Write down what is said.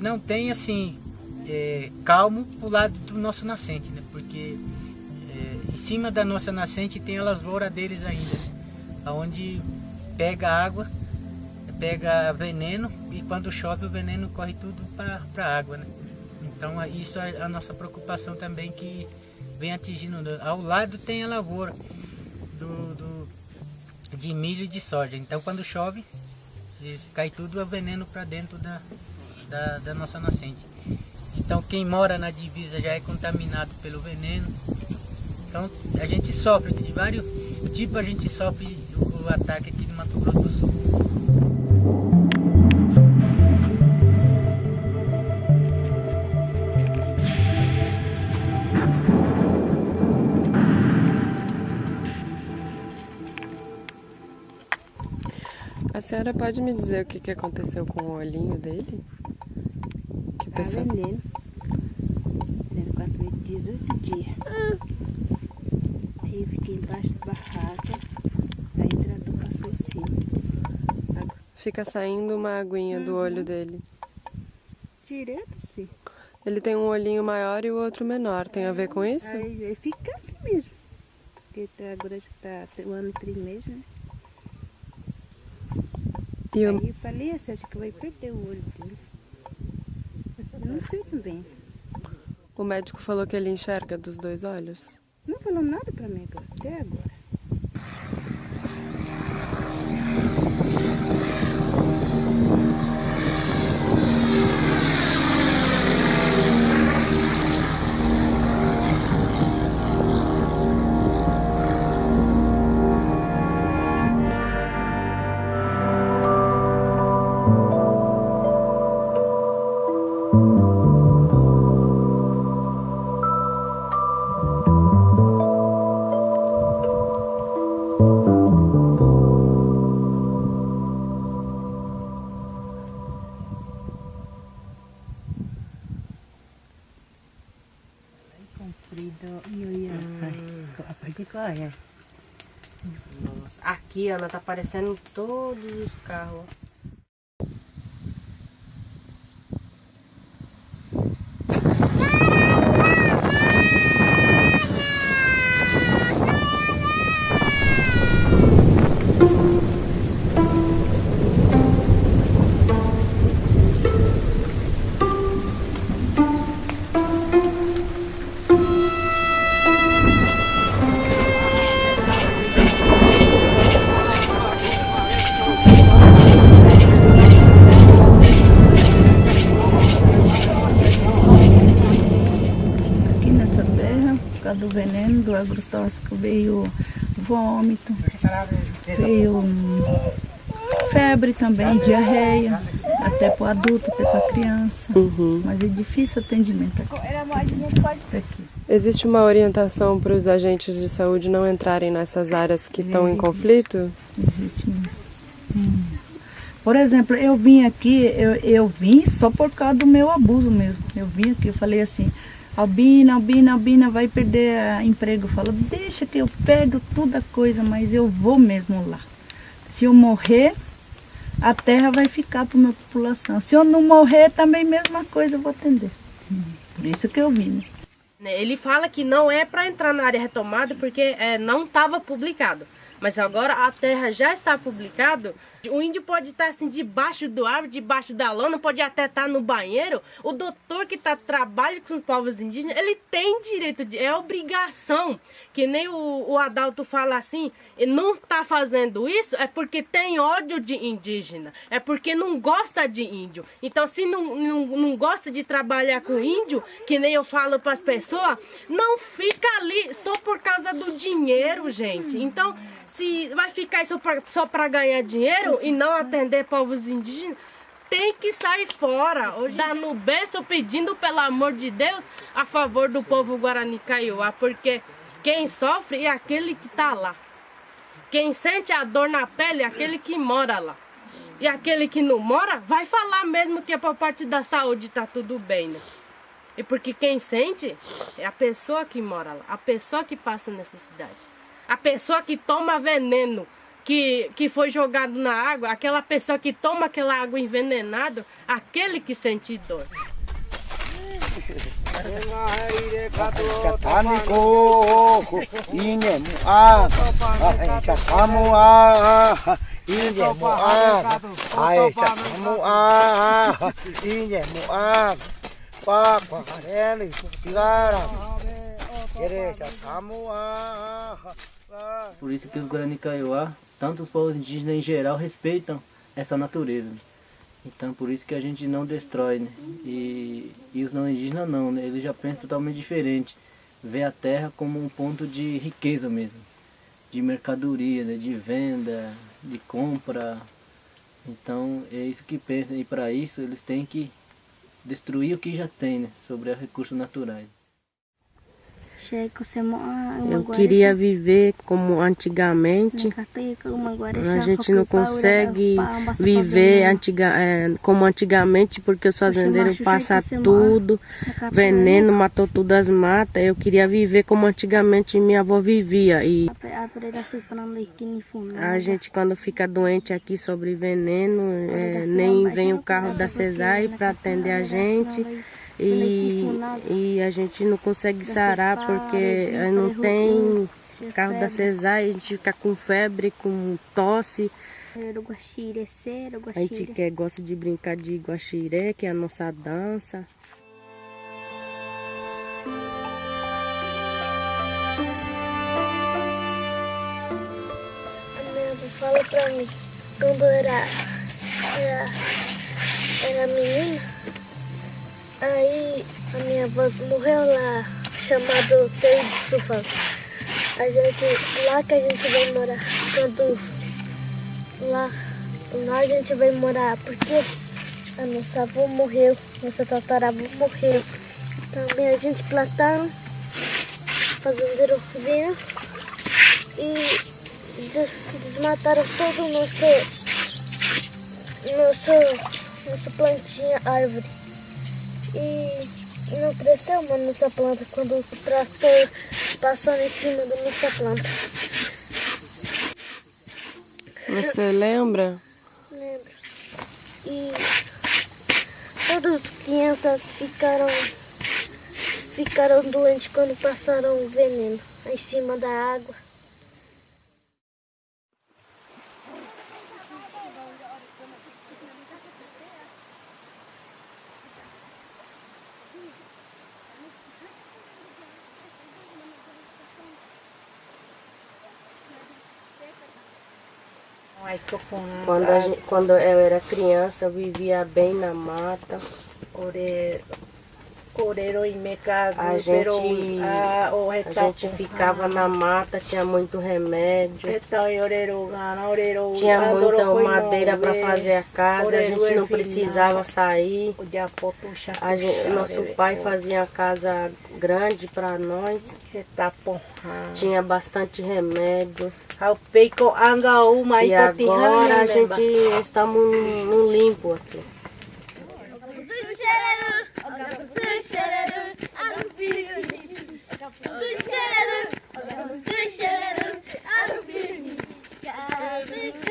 não tem assim é, calmo pro lado do nosso nascente, né? Porque é, em cima da nossa nascente tem as lavouras ainda, né? onde pega água, pega veneno e quando chove o veneno corre tudo para a água, né? Então isso é a nossa preocupação também que vem atingindo. Ao lado tem a lavoura do, do de milho e de soja. Então quando chove cai tudo o veneno para dentro da, da, da nossa nascente. Então quem mora na divisa já é contaminado pelo veneno. Então a gente sofre de vários tipos, a gente sofre o, ataque aqui no Mato Grosso do Sul. A senhora pode me dizer o que aconteceu com o olhinho dele? Que pessoa... Tá veneno. Veneno 4, 18 dias. Ah. Aí eu fiquei embaixo da barraca. Aí o trator passou em cima. Fica saindo uma aguinha uhum. do olho dele. Direto, sim. Ele tem um olhinho maior e o outro menor. Tem a ver com isso? Aí, aí fica assim mesmo. Porque tá, agora já está um ano e três meses, né? E eu... Aí eu falei assim, acho que vai perder o olho dele. Não sei também. O médico falou que ele enxerga dos dois olhos? Não falou nada pra mim até agora. Nossa, aqui, Ana, tá aparecendo todos os carros. Agrotóxico, veio vômito, veio febre também, diarreia, até para o adulto, até para a criança. Uhum. Mas é difícil o atendimento aqui. aqui. Existe uma orientação para os agentes de saúde não entrarem nessas áreas que estão em conflito? Existe mesmo. Hum. Por exemplo, eu vim aqui, eu, eu vim só por causa do meu abuso mesmo. Eu vim aqui, eu falei assim, Albina, Albina, Albina vai perder a emprego. Fala, deixa que eu pego toda coisa, mas eu vou mesmo lá. Se eu morrer, a terra vai ficar para minha população. Se eu não morrer, também mesma coisa eu vou atender. Por isso que eu vim. Né? Ele fala que não é para entrar na área retomada porque é, não estava publicado. Mas agora a terra já está publicado o índio pode estar assim debaixo do árvore, debaixo da lona, pode até estar no banheiro. O doutor que está trabalhando com os povos indígenas, ele tem direito, de, é obrigação. Que nem o, o Adalto fala assim, não está fazendo isso é porque tem ódio de indígena, é porque não gosta de índio. Então se não, não, não gosta de trabalhar com índio, que nem eu falo para as pessoas, não fica ali só por causa do dinheiro, gente. Então se vai ficar só para ganhar dinheiro e não atender povos indígenas, tem que sair fora. Hoje dá no berço pedindo, pelo amor de Deus, a favor do povo Guarani Kaiowá, porque quem sofre é aquele que está lá. Quem sente a dor na pele é aquele que mora lá. E aquele que não mora vai falar mesmo que é por parte da saúde tá tudo bem, né? E porque quem sente é a pessoa que mora lá, a pessoa que passa necessidade. A pessoa que toma veneno, que, que foi jogado na água, aquela pessoa que toma aquela água envenenada, aquele que sente dor. Por isso que os Guarani Kaiowá, tanto os povos indígenas em geral, respeitam essa natureza. Então por isso que a gente não destrói, né? E, e os não indígenas não, né? Eles já pensam totalmente diferente. Vê a terra como um ponto de riqueza mesmo. De mercadoria, né? de venda, de compra. Então é isso que pensam. E para isso eles têm que destruir o que já tem, né? Sobre os recursos naturais. Eu queria viver como antigamente. A gente não consegue viver antiga, é, como antigamente porque os fazendeiros passam tudo, veneno, matou tudo as matas. Eu queria viver como antigamente minha avó vivia. E a gente quando fica doente aqui sobre veneno, é, nem vem o carro da CESAI para atender a gente. E, e a gente não consegue sarar porque não tem carro da cesárea, a gente fica com febre, com tosse. A gente quer, gosta de brincar de guaxiré, que é a nossa dança. Fala pra mim, quando era, era, era menina, Aí a minha avó morreu lá, chamado Teio de Sufã. A gente, lá que a gente vai morar, quando lá, lá a gente vai morar, porque a nossa avó morreu, nossa tataravó morreu. Também a gente plantaram, fazendeiro vinho e desmataram todo o nosso, nosso, nosso plantinha árvore e não cresceu uma nossa planta quando o trator passou em cima da nossa planta. Você lembra? Lembro. E todas as crianças ficaram ficaram doentes quando passaram o veneno em cima da água. Quando, gente, quando eu era criança, eu vivia bem na mata. A gente, a gente ficava na mata, tinha muito remédio. Tinha muita madeira para fazer a casa, a gente não precisava sair. A gente, nosso pai fazia a casa grande para nós. Tinha bastante remédio. E agora a gente está no limpo aqui. Sıçrarım, sıçrarım, al bir miktar.